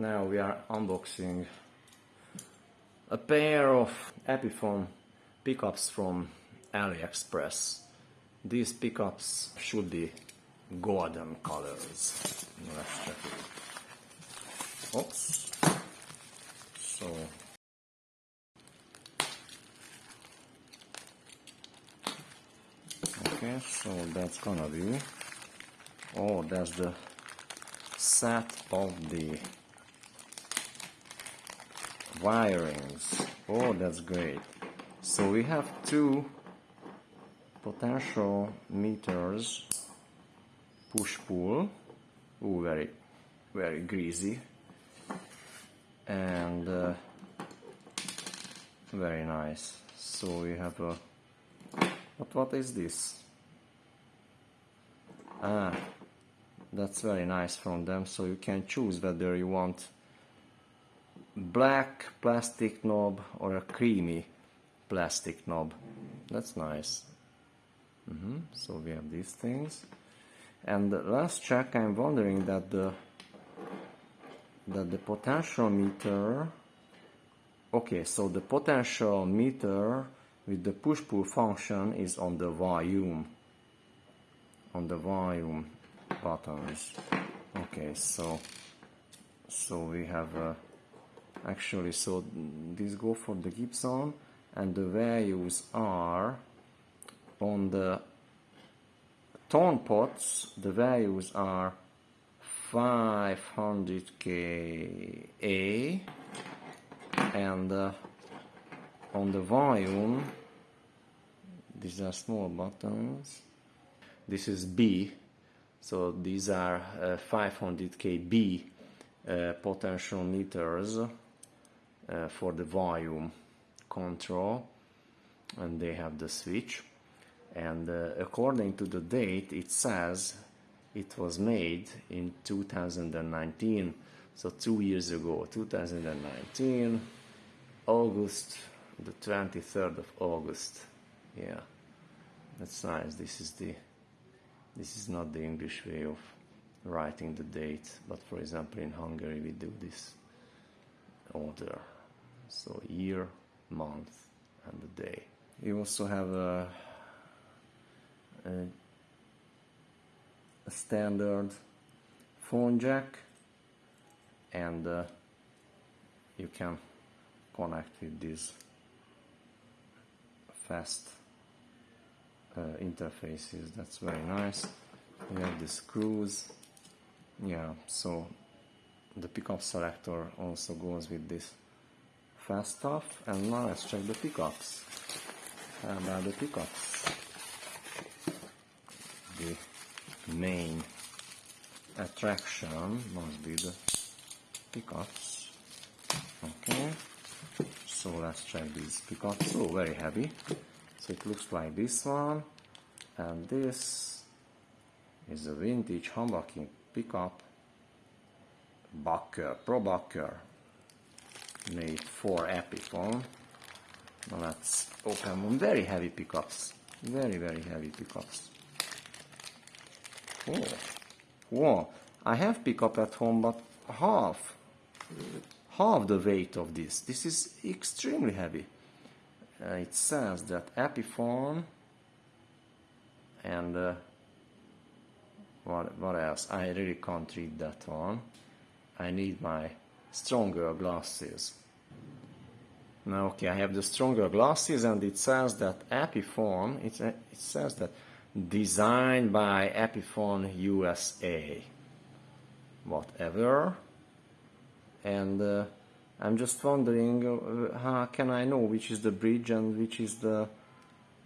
Now we are unboxing a pair of Epiphone pickups from AliExpress. These pickups should be golden colors. Let's check it. Oops. So Okay, so that's gonna be oh that's the set of the wirings. Oh, that's great. So we have two potential meters push-pull. Oh, very, very greasy. And uh, very nice. So we have a, what, what is this? Ah, that's very nice from them. So you can choose whether you want black plastic knob or a creamy plastic knob. That's nice. Mm -hmm. So we have these things. And the last check, I'm wondering that the that the potential meter. Okay, so the potential meter with the push-pull function is on the volume. On the volume buttons. Okay, so so we have a actually so these go for the Gibson and the values are on the tone pots the values are 500k A and uh, on the volume these are small buttons this is B so these are uh, 500k B uh, potential meters uh, for the volume control and they have the switch. And uh, according to the date it says it was made in 2019 so two years ago 2019 August the 23rd of August. Yeah. That's nice. This is the this is not the English way of writing the date but for example in Hungary we do this order so year month and the day. You also have a, a, a standard phone jack and uh, you can connect with these fast uh, interfaces. That's very nice. You have the screws. Yeah so the pickup selector also goes with this fast off, and now let's check the pickups how about the pickups the main attraction must be the pickups okay so let's check these pickups oh very heavy. So it looks like this one and this is a vintage humbucking pickup Bucker, Pro Bucker made for Epiphone. Now let's open one. Very heavy pickups. Very, very heavy pickups. Oh, whoa. I have pickup at home, but half, half the weight of this. This is extremely heavy. Uh, it says that Epiphone and uh, what, what else? I really can't read that one. I need my stronger glasses. Now, okay, I have the stronger glasses and it says that Epiphone, it, it says that designed by Epiphone USA. Whatever. And uh, I'm just wondering uh, how can I know which is the bridge and which is the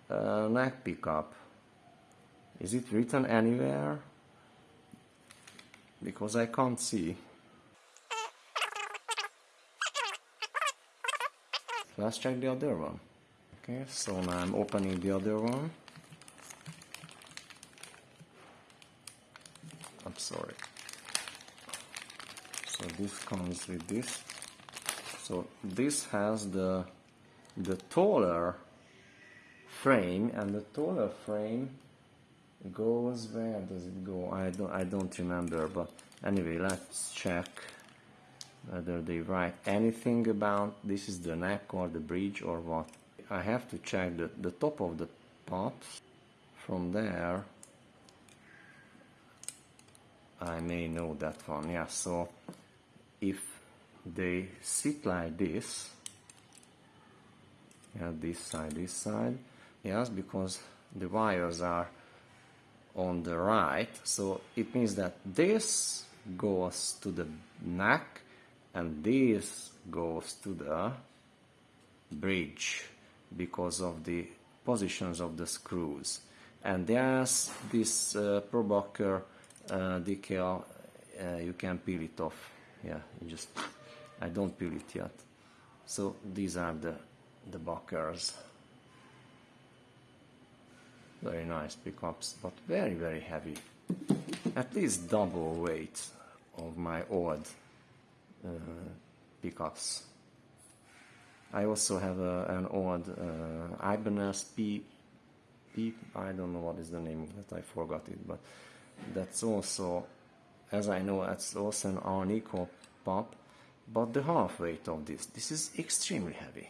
uh, neck pickup? Is it written anywhere? Because I can't see. Let's check the other one. Okay, so now I'm opening the other one. I'm sorry. So this comes with this. So this has the the taller frame and the taller frame goes where does it go I don't I don't remember but anyway let's check whether they write anything about this is the neck or the bridge or what. I have to check the, the top of the pops. From there, I may know that one. Yeah, so if they sit like this, yeah, this side, this side, yes, because the wires are on the right, so it means that this goes to the neck and this goes to the bridge because of the positions of the screws. And there's this uh, ProBucker uh, decal, uh, you can peel it off. Yeah, just, I don't peel it yet. So these are the, the buckers. Very nice pickups, but very, very heavy. At least double weight of my uh, pickups. I also have a, an old uh, Ibanez P, P, I don't know what is the name of that, I forgot it, but that's also, as I know, that's also an Alnico pop, but the half weight of this, this is extremely heavy.